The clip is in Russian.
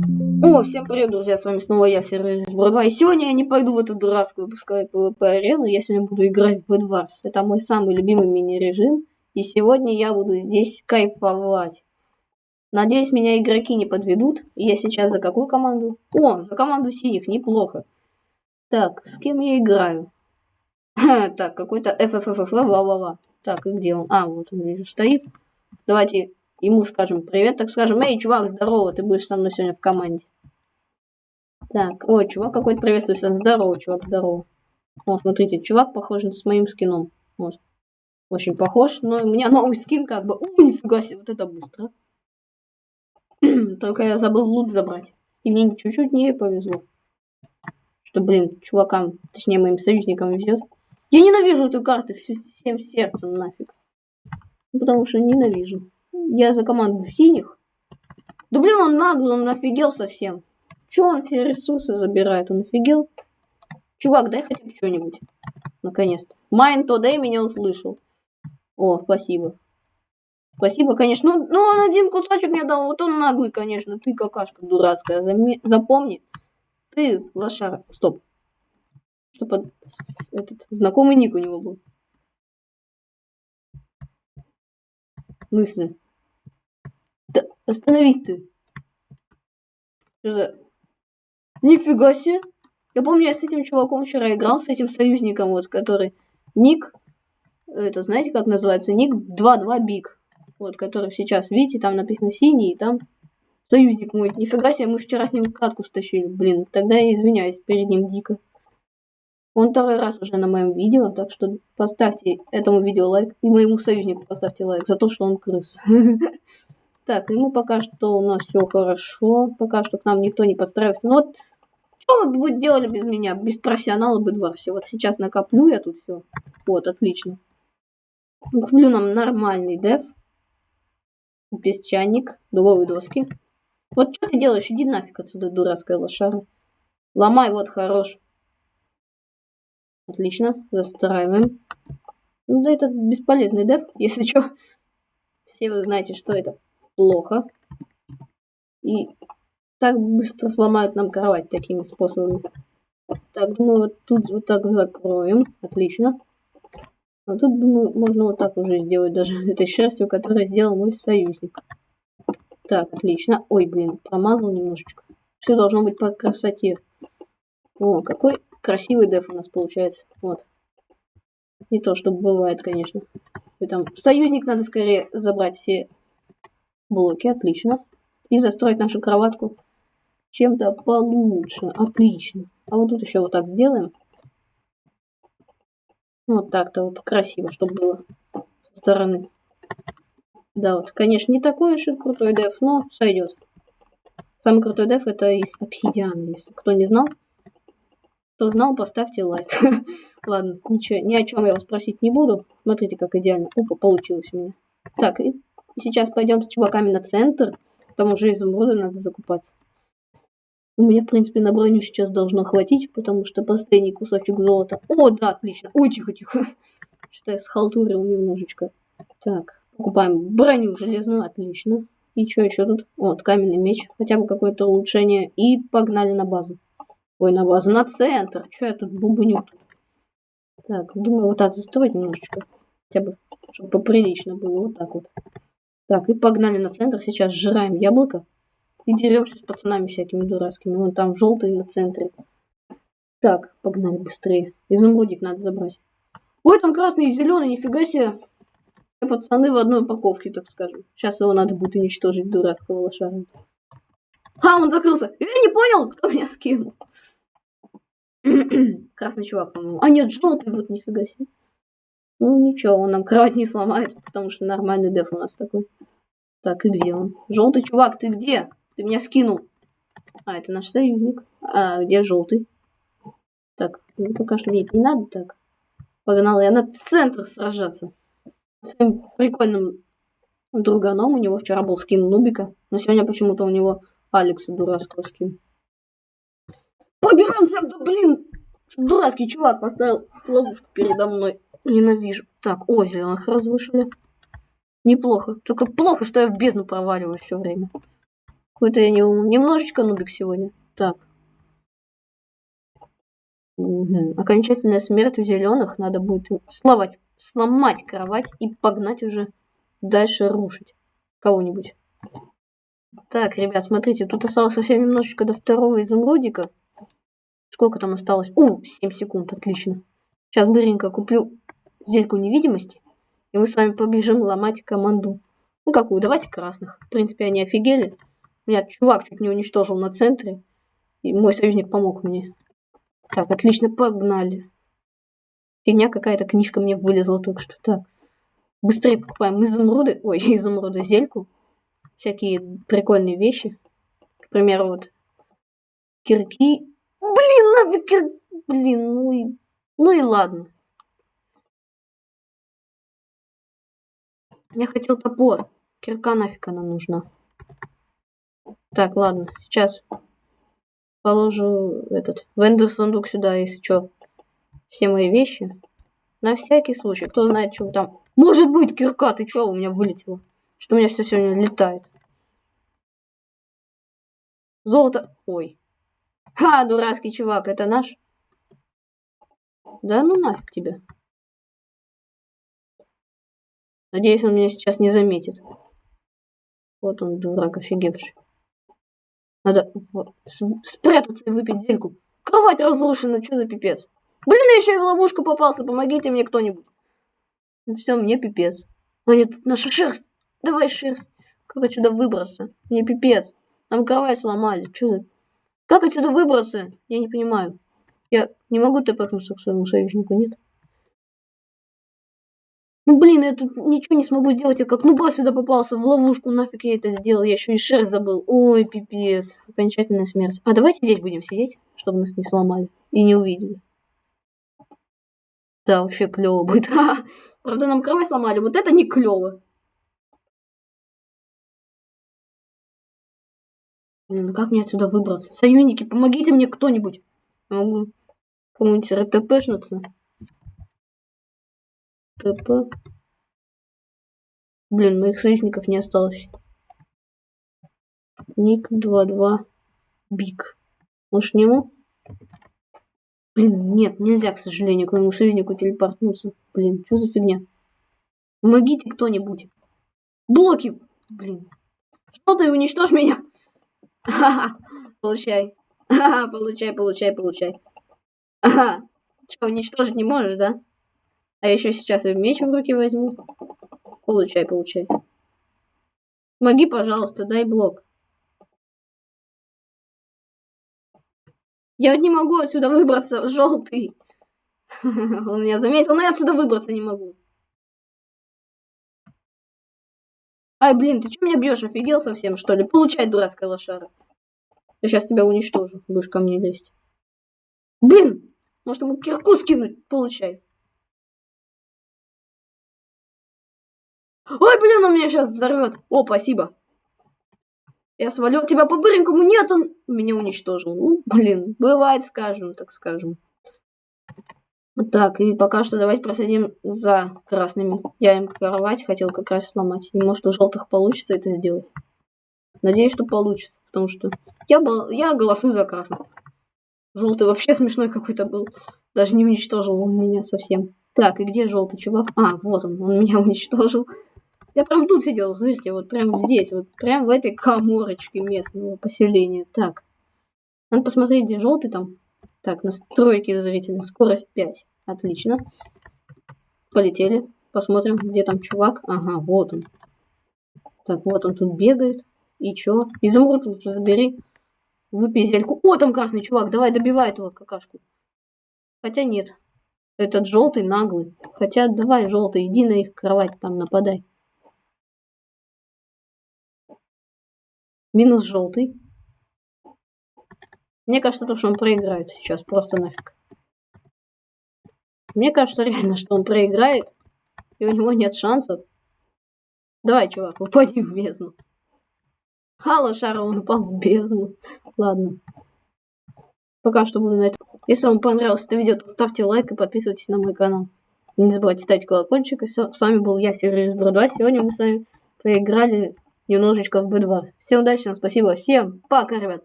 О, всем привет, друзья, с вами снова я, Серый Бродва, и сегодня я не пойду в эту дурацкую, пускай PvP-арену, я сегодня буду играть в Bedwars. Это мой самый любимый мини-режим, и сегодня я буду здесь кайфовать. Надеюсь, меня игроки не подведут, я сейчас за какую команду? О, за команду синих, неплохо. Так, с кем я играю? Так, какой-то FFFF, ла-ла-ла. Так, и где он? А, вот он вижу, стоит. Давайте ему скажем привет, так скажем, эй, чувак, здорово, ты будешь со мной сегодня в команде. Так, о, чувак какой-то приветствует, здорово, чувак, здорово. О, смотрите, чувак похож с моим скином. Вот. Очень похож, но у меня новый скин как бы. У, нифига себе, вот это быстро. Только я забыл лут забрать. И мне чуть-чуть не повезло. Что, блин, чувакам, точнее моим союзникам везет. Я ненавижу эту карту всем сердцем нафиг. Потому что ненавижу. Я за команду синих. Да блин, он наглый, он офигел совсем. Че он все ресурсы забирает? Он офигел? Чувак, дай хотя бы что-нибудь. Наконец-то. Майн Тодей меня услышал. О, спасибо. Спасибо, конечно. Ну, ну, он один кусочек мне дал. Вот он наглый, конечно. Ты какашка дурацкая. Запомни. Ты лошара. Стоп. Что под... Этот знакомый ник у него был. Мысли. Остановись ты. Что за... Нифига себе. Я помню, я с этим чуваком вчера играл, с этим союзником, вот, который... Ник... Это, знаете, как называется? Ник 2-2 Биг. Вот, который сейчас, видите, там написано синий, и там союзник мой. Нифига себе, мы вчера с ним катку стащили. Блин, тогда я извиняюсь перед ним дико. Он второй раз уже на моем видео, так что поставьте этому видео лайк. И моему союзнику поставьте лайк за то, что он крыс. Так, ему пока что у нас все хорошо. Пока что к нам никто не подстраивается. Ну вот, что вы будете делали без меня? Без профессионала бы Бедварсе. Вот сейчас накоплю я тут все. Вот, отлично. Куплю нам нормальный деф. Песчаник, дубовые доски. Вот что ты делаешь? Иди нафиг отсюда, дурацкая лошара. Ломай, вот, хорош. Отлично, застраиваем. Ну да, это бесполезный деф, если что. Все вы знаете, что это плохо. И так быстро сломают нам кровать такими способами. Так, думаю, вот тут вот так закроем. Отлично. А тут, думаю, можно вот так уже сделать даже этой шерстью, которую сделал мой союзник. Так, отлично. Ой, блин, промазал немножечко. Все должно быть по красоте. О, какой красивый деф у нас получается. Вот. Не то, что бывает, конечно. И там союзник надо скорее забрать все блоки. Отлично. И застроить нашу кроватку чем-то получше. Отлично. А вот тут еще вот так сделаем. Вот так-то вот красиво, чтобы было со стороны. Да, вот, конечно, не такой уж и крутой деф, но сойдет. Самый крутой деф это из обсидиана, если кто не знал. Кто знал, поставьте лайк. Ладно, ничего, ни о чем я вас спросить не буду. Смотрите, как идеально. Опа, получилось у меня. Так, и сейчас пойдем с чуваками на центр. Там уже изумруды надо закупаться. У меня, в принципе, на броню сейчас должно хватить, потому что последний кусочек золота. О, да, отлично. Ой, тихо-тихо. Что-то я схалтурил немножечко. Так, покупаем броню железную, отлично. И что еще тут? Вот, каменный меч. Хотя бы какое-то улучшение. И погнали на базу. Ой, на базу, на центр. Че я тут бубню? Так, думаю, вот так застроить немножечко. Хотя бы, чтобы поприлично было. Вот так вот. Так, и погнали на центр. Сейчас сжираем яблоко. И деремся с пацанами всякими дурацкими. Вон там желтый на центре. Так, погнали быстрее. Изумрудик надо забрать. Ой, там красный и зеленый, нифига себе. Все пацаны в одной упаковке, так скажем. Сейчас его надо будет уничтожить, дурацкого лошара. А, он закрылся. Я не понял, кто меня скинул. Красный чувак, по-моему. А нет, желтый, вот нифига себе. Ну ничего, он нам кровать не сломает, потому что нормальный деф у нас такой. Так, и где он? Желтый чувак, ты где? Ты меня скинул. А, это наш союзник. А где желтый? Так, ну пока что мне это не надо так. Погнал я на центр сражаться. С своим прикольным друганом. У него вчера был скин Нубика. Но сегодня почему-то у него Алекса дурацкого скин. Поберемся, блин! Дурацкий чувак поставил ловушку передо мной. Ненавижу. Так, о, зеленых разрушили. Неплохо. Только плохо, что я в бездну проваливаю все время. Какой-то я не, немножечко нубик сегодня. Так. Угу. Окончательная смерть у зеленых. Надо будет сломать, сломать кровать и погнать уже дальше рушить кого-нибудь. Так, ребят, смотрите, тут осталось совсем немножечко до второго изумрудика. Сколько там осталось? У, 7 секунд, отлично. Сейчас быренько куплю зельку невидимости, и мы с вами побежим ломать команду. Ну какую? Давайте красных. В принципе, они офигели. Меня чувак чуть не уничтожил на центре, и мой союзник помог мне. Так, отлично, погнали. Фигня какая-то, книжка мне вылезла только что. Так, быстрее покупаем изумруды. Ой, изумруды, зельку всякие прикольные вещи. К примеру, вот кирки. Блин, нафиг кир... Блин, ну и... Ну и ладно. Я хотел топор. Кирка нафиг она нужна. Так, ладно, сейчас положу этот вендор сундук сюда, если что. Все мои вещи. На всякий случай. Кто знает, что там. Может быть, кирка, ты что, у меня вылетело? Что у меня все сегодня летает. Золото... Ой. Ха, дурацкий чувак, это наш? Да ну нафиг тебя. Надеюсь, он меня сейчас не заметит. Вот он, дурак, офигевший. Надо спрятаться и выпить зельку. Кровать разрушена, что за пипец? Блин, я еще и в ловушку попался, помогите мне кто-нибудь. Ну все, мне пипец. А нет, тут наша шерсть. Давай шерсть. Как отсюда выбраться? Мне пипец. Нам кровать сломали. Что за... Как отсюда выбраться? Я не понимаю. Я не могу тпхнуться к своему союзнику, нет? Ну блин, я тут ничего не смогу сделать, я как нуба сюда попался в ловушку, нафиг я это сделал, я еще и шерсть забыл. Ой, пипец, окончательная смерть. А давайте здесь будем сидеть, чтобы нас не сломали и не увидели. Да, вообще клево будет. Правда, нам кровать сломали, вот это не клево. Блин, ну как мне отсюда выбраться? Союзники, помогите мне кто-нибудь. Могу кому-нибудь РТПшнуться. ТП. Блин, моих союзников не осталось. Ник 22 Биг. Может нему? Блин, нет, нельзя, к сожалению, к моему союзнику телепортнуться. Блин, что за фигня? Помогите кто-нибудь. Блоки! Блин. Что ты уничтожь меня? Ага, получай. Ага, получай, получай, получай. Ага. Что, уничтожить не можешь, да? А еще сейчас я меч в руки возьму. Получай, получай. Помоги, пожалуйста, дай блок. Я не могу отсюда выбраться, желтый. Он меня заметил, но я отсюда выбраться не могу. Ай, блин, ты что меня бьешь? Офигел совсем, что ли? Получай, дурацкая лошара. Я сейчас тебя уничтожу. Будешь ко мне лезть. Блин! Может ему кирку скинуть? Получай. Ой, блин, он меня сейчас взорвет. О, спасибо. Я свалил тебя по быренькому. Нет, он меня уничтожил. Ну, блин, бывает, скажем, так скажем. Так, и пока что давайте просадим за красными. Я им кровать хотел как раз сломать. И может у желтых получится это сделать. Надеюсь, что получится. Потому что я, был, я голосую за красных. Желтый вообще смешной какой-то был. Даже не уничтожил он меня совсем. Так, и где желтый чувак? А, вот он, он меня уничтожил. Я прям тут сидел, смотрите, вот прям здесь, вот прям в этой коморочке местного поселения. Так, надо посмотреть, где желтый там. Так, настройки зрителя, скорость 5. Отлично. Полетели. Посмотрим, где там чувак. Ага, вот он. Так, вот он тут бегает. И чё? Изумруд лучше забери. Выпей зельку. О, там красный чувак. Давай, добивай этого какашку. Хотя нет. Этот желтый наглый. Хотя давай, желтый, иди на их кровать, там нападай. Минус желтый. Мне кажется, то, что он проиграет сейчас. Просто нафиг. Мне кажется реально, что он проиграет, и у него нет шансов. Давай, чувак, упади в бездну. Хало Шара, он упал в бездну. Ладно. Пока что буду на этом. Если вам понравилось это видео, то ставьте лайк и подписывайтесь на мой канал. Не забывайте ставить колокольчик. И. С вами был я, Сергей 2. Сегодня мы с вами поиграли немножечко в B2. Всем удачи, спасибо, всем пока, ребят.